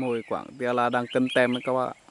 mồi quảng tia là đang cân tem đấy các bạn ạ.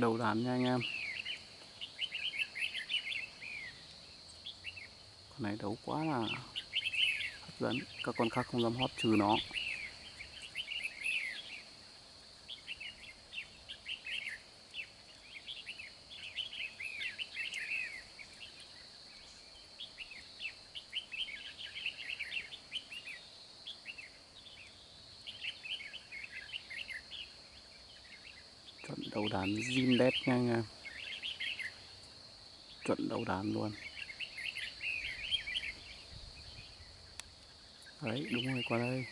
Đầu đàn nha anh em. Con này đấu quá là hấp dẫn. Các con khác không dám hót trừ nó. Chuẩn đàn zin đét nha anh em. Chuẩn đầu đàn luôn. Đấy, đúng rồi, qua đây.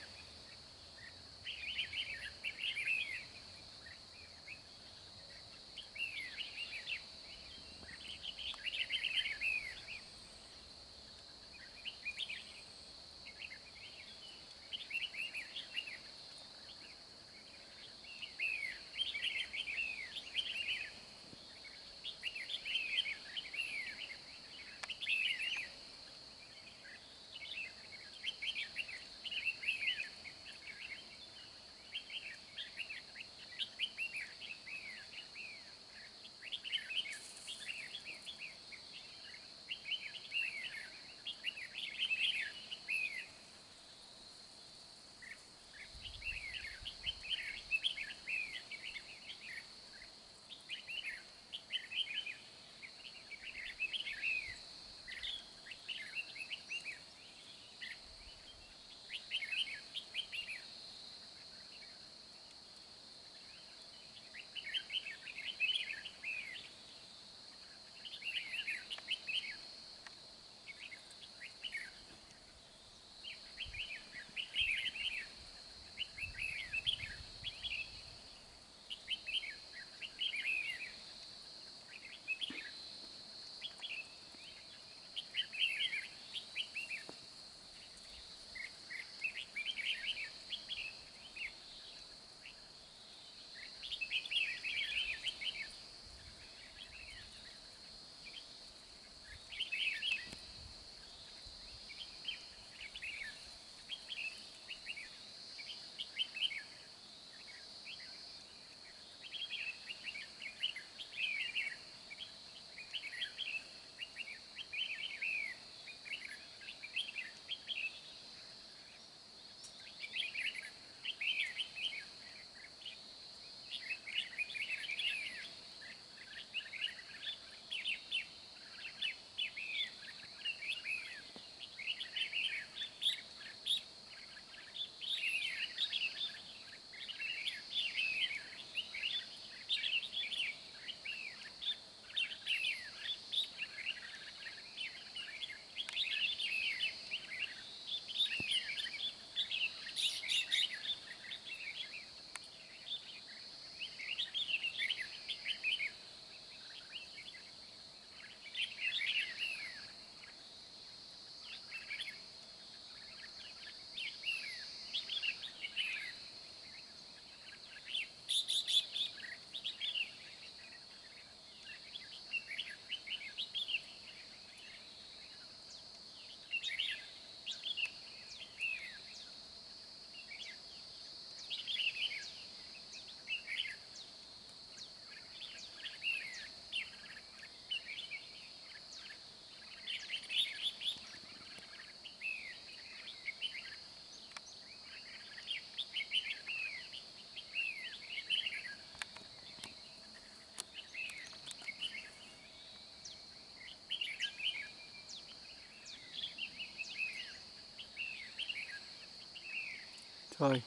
Chơi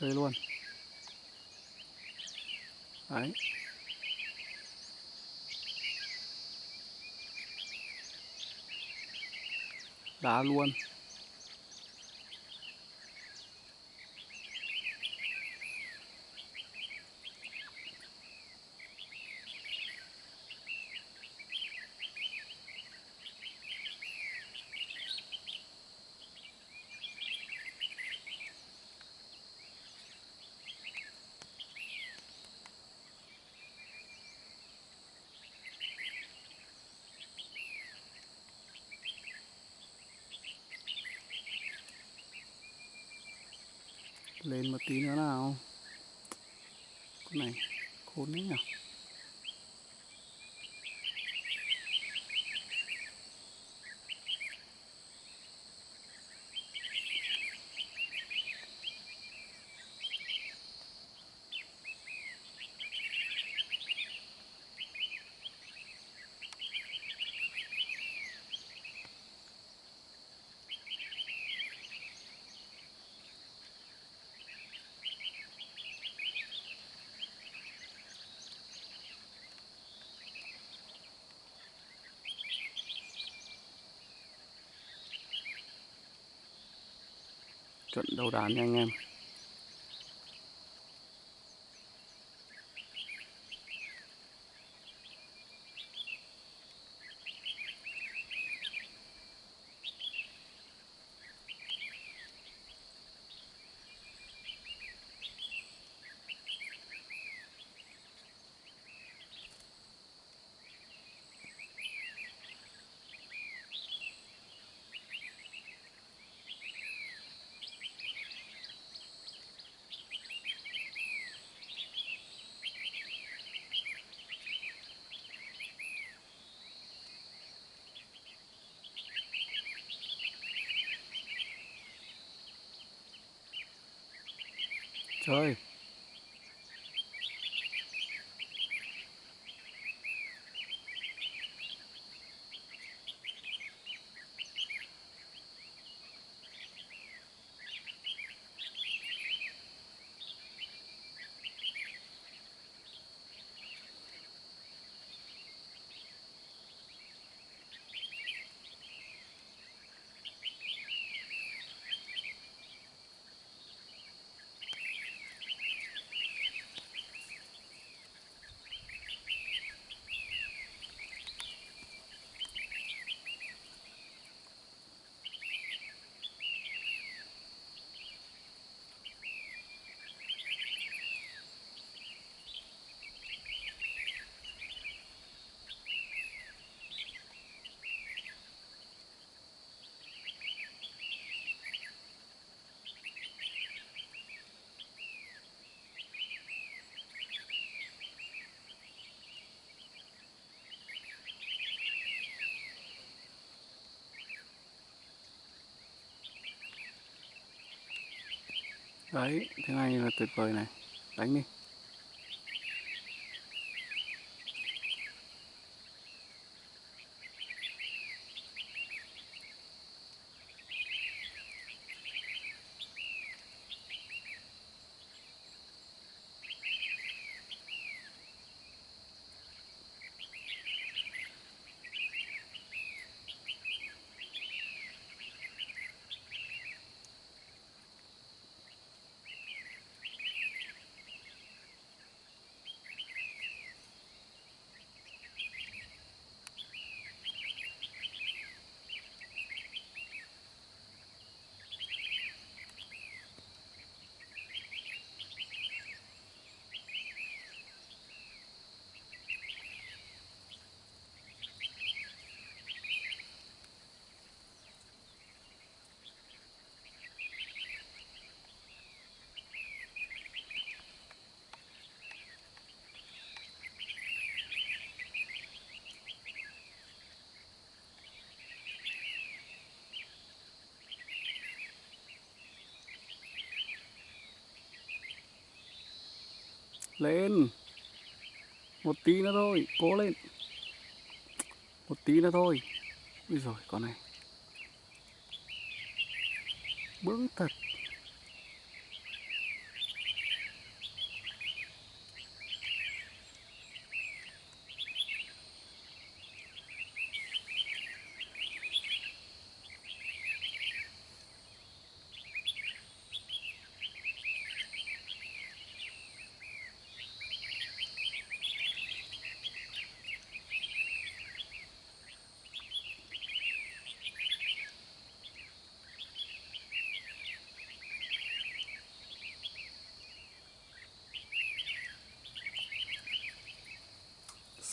chơi luôn. Đấy. Đá luôn. Lên một tí nữa nào. Con này khốn đấy nhỉ chuẩn đầu đàn nha anh em. Chơi đấy thế này là tuyệt vời này. Đánh đi. Lên. Một tí nữa thôi, cố lên. Một tí nữa thôi. Ui rồi con này. Bướng thật.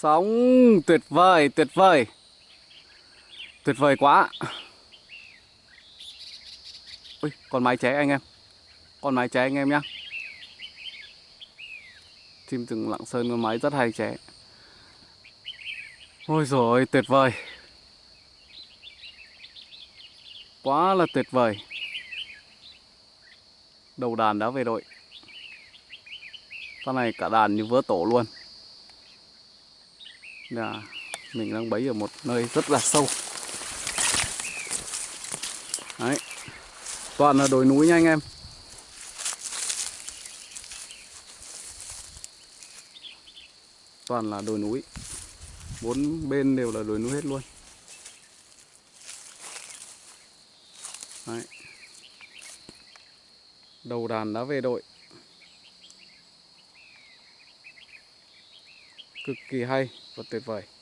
Sóng tuyệt vời, tuyệt vời. Tuyệt vời quá. Ui, con mái ché anh em. Con mái ché anh em nhá. Chim rừng Lạng Sơn con mái rất hay ché. Ôi rồi tuyệt vời. Quá là tuyệt vời. Đầu đàn đã về đội. Con này cả đàn như vỡ tổ luôn. Là mình đang bấy ở một nơi rất là sâu. Đấy. Toàn là đồi núi nha anh em. Toàn là đồi núi. Bốn bên đều là đồi núi hết luôn. Đấy. Đầu đàn đã về đội. Cực kỳ hay và tuyệt vời.